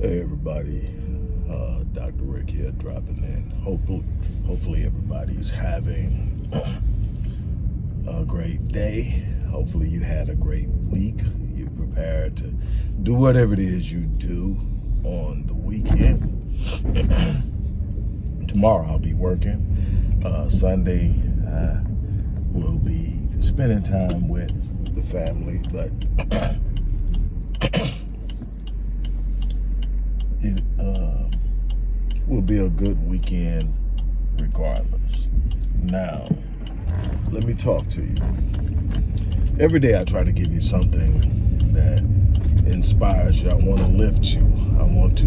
Hey everybody, uh, Dr. Rick here dropping in. Hopefully, hopefully everybody's having a great day. Hopefully you had a great week. You're prepared to do whatever it is you do on the weekend. Tomorrow I'll be working. Uh, Sunday uh, we'll be spending time with the family, but it um, will be a good weekend regardless. Now, let me talk to you. Every day I try to give you something that inspires you. I want to lift you. I want to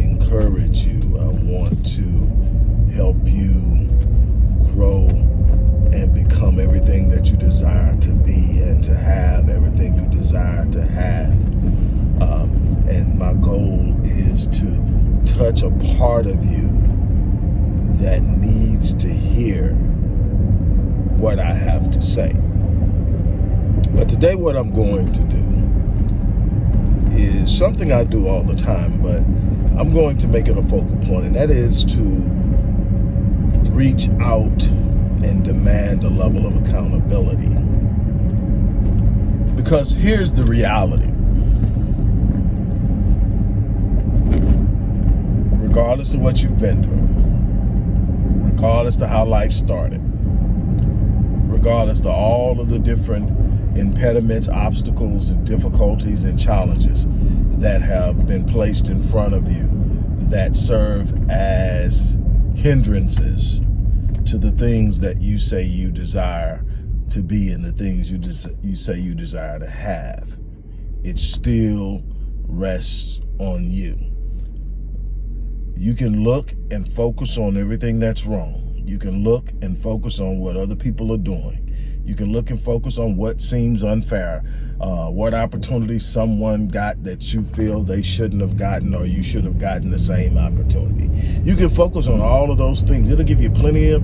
encourage you. I want to help you grow and become everything that you desire to be and to have everything you desire to have. Um, and my goal is to touch a part of you that needs to hear what I have to say. But today what I'm going to do is something I do all the time, but I'm going to make it a focal point, and that is to reach out and demand a level of accountability. Because here's the reality. Regardless of what you've been through, regardless of how life started, regardless of all of the different impediments, obstacles, and difficulties and challenges that have been placed in front of you that serve as hindrances to the things that you say you desire to be and the things you, you say you desire to have. It still rests on you. You can look and focus on everything that's wrong. You can look and focus on what other people are doing. You can look and focus on what seems unfair, uh, what opportunity someone got that you feel they shouldn't have gotten or you should have gotten the same opportunity. You can focus on all of those things. It'll give you plenty of,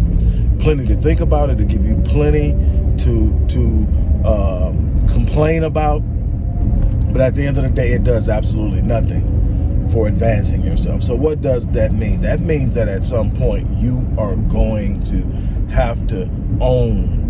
plenty to think about. It'll give you plenty to, to uh, complain about. But at the end of the day, it does absolutely nothing for advancing yourself. So what does that mean? That means that at some point you are going to have to own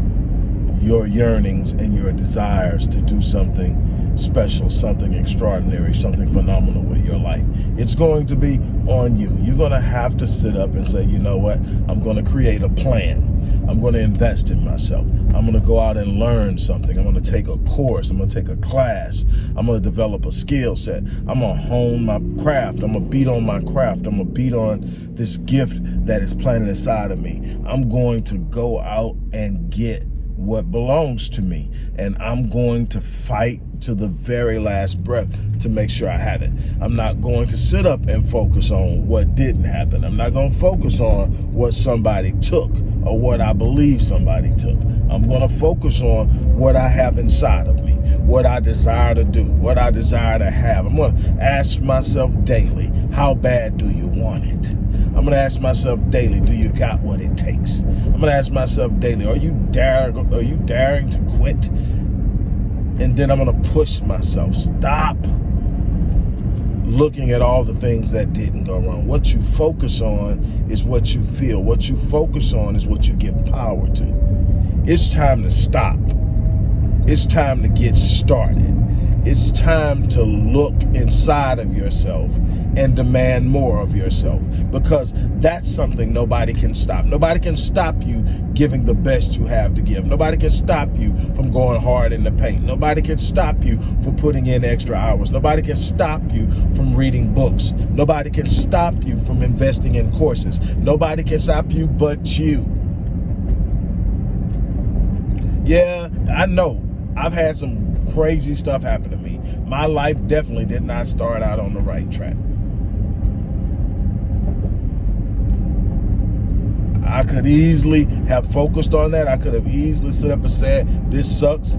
your yearnings and your desires to do something special, something extraordinary, something phenomenal with your life. It's going to be on you. You're going to have to sit up and say, you know what? I'm going to create a plan. I'm going to invest in myself. I'm going to go out and learn something. I'm going to take a course. I'm going to take a class. I'm going to develop a skill set. I'm going to hone my craft. I'm going to beat on my craft. I'm going to beat on this gift that is planted inside of me. I'm going to go out and get what belongs to me. And I'm going to fight to the very last breath to make sure I have it. I'm not going to sit up and focus on what didn't happen. I'm not going to focus on what somebody took or what I believe somebody took. I'm going to focus on what I have inside of me, what I desire to do, what I desire to have. I'm going to ask myself daily, how bad do you want it? I'm to ask myself daily, do you got what it takes? I'm to ask myself daily, are you daring, are you daring to quit? And then I'm to push myself. Stop looking at all the things that didn't go wrong. What you focus on is what you feel. What you focus on is what you give power to. It's time to stop. It's time to get started. It's time to look inside of yourself and demand more of yourself because that's something nobody can stop. Nobody can stop you giving the best you have to give. Nobody can stop you from going hard in the paint. Nobody can stop you from putting in extra hours. Nobody can stop you from reading books. Nobody can stop you from investing in courses. Nobody can stop you but you. Yeah, I know. I've had some crazy stuff happen to me. My life definitely did not start out on the right track. I could easily have focused on that. I could have easily stood up and said, this sucks.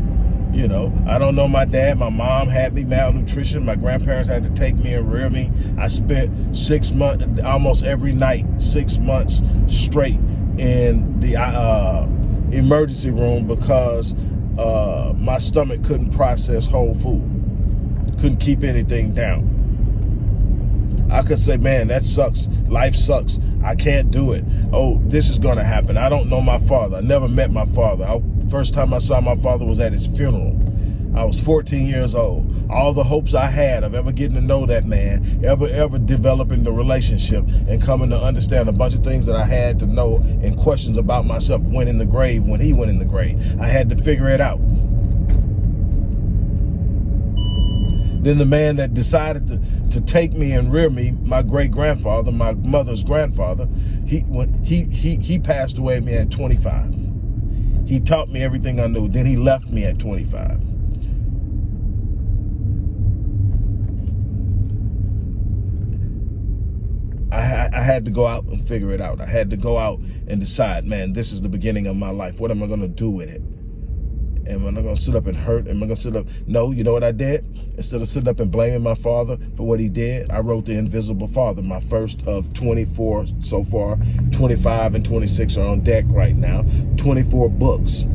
You know, I don't know my dad. My mom had me malnutrition. My grandparents had to take me and rear me. I spent six months, almost every night, six months straight in the uh, emergency room because uh, my stomach couldn't process whole food. Couldn't keep anything down. I could say, man, that sucks. Life sucks. I can't do it. Oh, this is going to happen. I don't know my father. I never met my father. I, first time I saw my father was at his funeral. I was 14 years old. All the hopes I had of ever getting to know that man, ever, ever developing the relationship and coming to understand a bunch of things that I had to know and questions about myself went in the grave when he went in the grave. I had to figure it out. Then the man that decided to, to take me and rear me, my great grandfather, my mother's grandfather, he when he he he passed away me at 25. He taught me everything I knew. Then he left me at 25. I, I, had to go out and figure it out. I had to go out and decide, man, this is the beginning of my life. What am I going to do with it? Am I not going to sit up and hurt? Am I going to sit up? No, you know what I did? Instead of sitting up and blaming my father for what he did, I wrote The Invisible Father, my first of 24 so far. 25 and 26 are on deck right now. 24 books.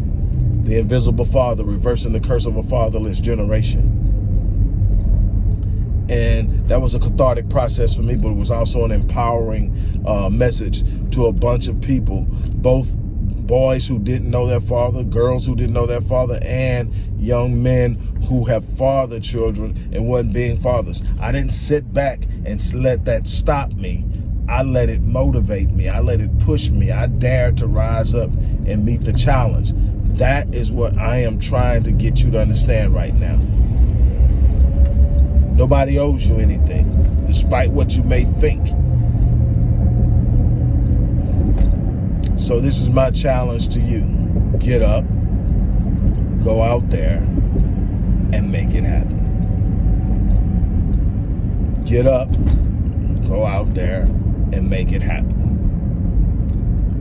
The Invisible Father, Reversing the Curse of a Fatherless Generation. And that was a cathartic process for me, but it was also an empowering uh, message to a bunch of people, both boys who didn't know their father, girls who didn't know their father, and young men who have fathered children and wasn't being fathers. I didn't sit back and let that stop me. I let it motivate me. I let it push me. I dared to rise up and meet the challenge. That is what I am trying to get you to understand right now. Nobody owes you anything, despite what you may think. So this is my challenge to you. Get up, go out there, and make it happen. Get up, go out there, and make it happen.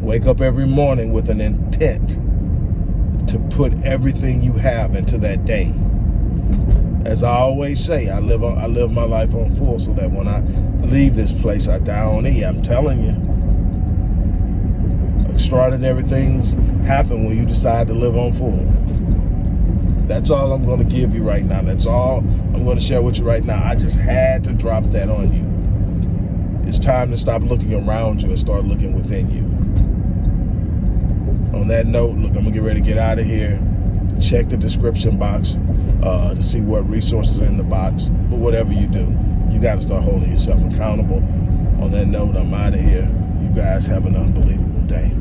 Wake up every morning with an intent to put everything you have into that day. As I always say, I live I live my life on full so that when I leave this place, I die on E. I'm telling you extraordinary things happen when you decide to live on full. That's all I'm going to give you right now. That's all I'm going to share with you right now. I just had to drop that on you. It's time to stop looking around you and start looking within you. On that note, look, I'm going to get ready to get out of here. Check the description box uh, to see what resources are in the box. But whatever you do, you got to start holding yourself accountable. On that note, I'm out of here. You guys have an unbelievable day.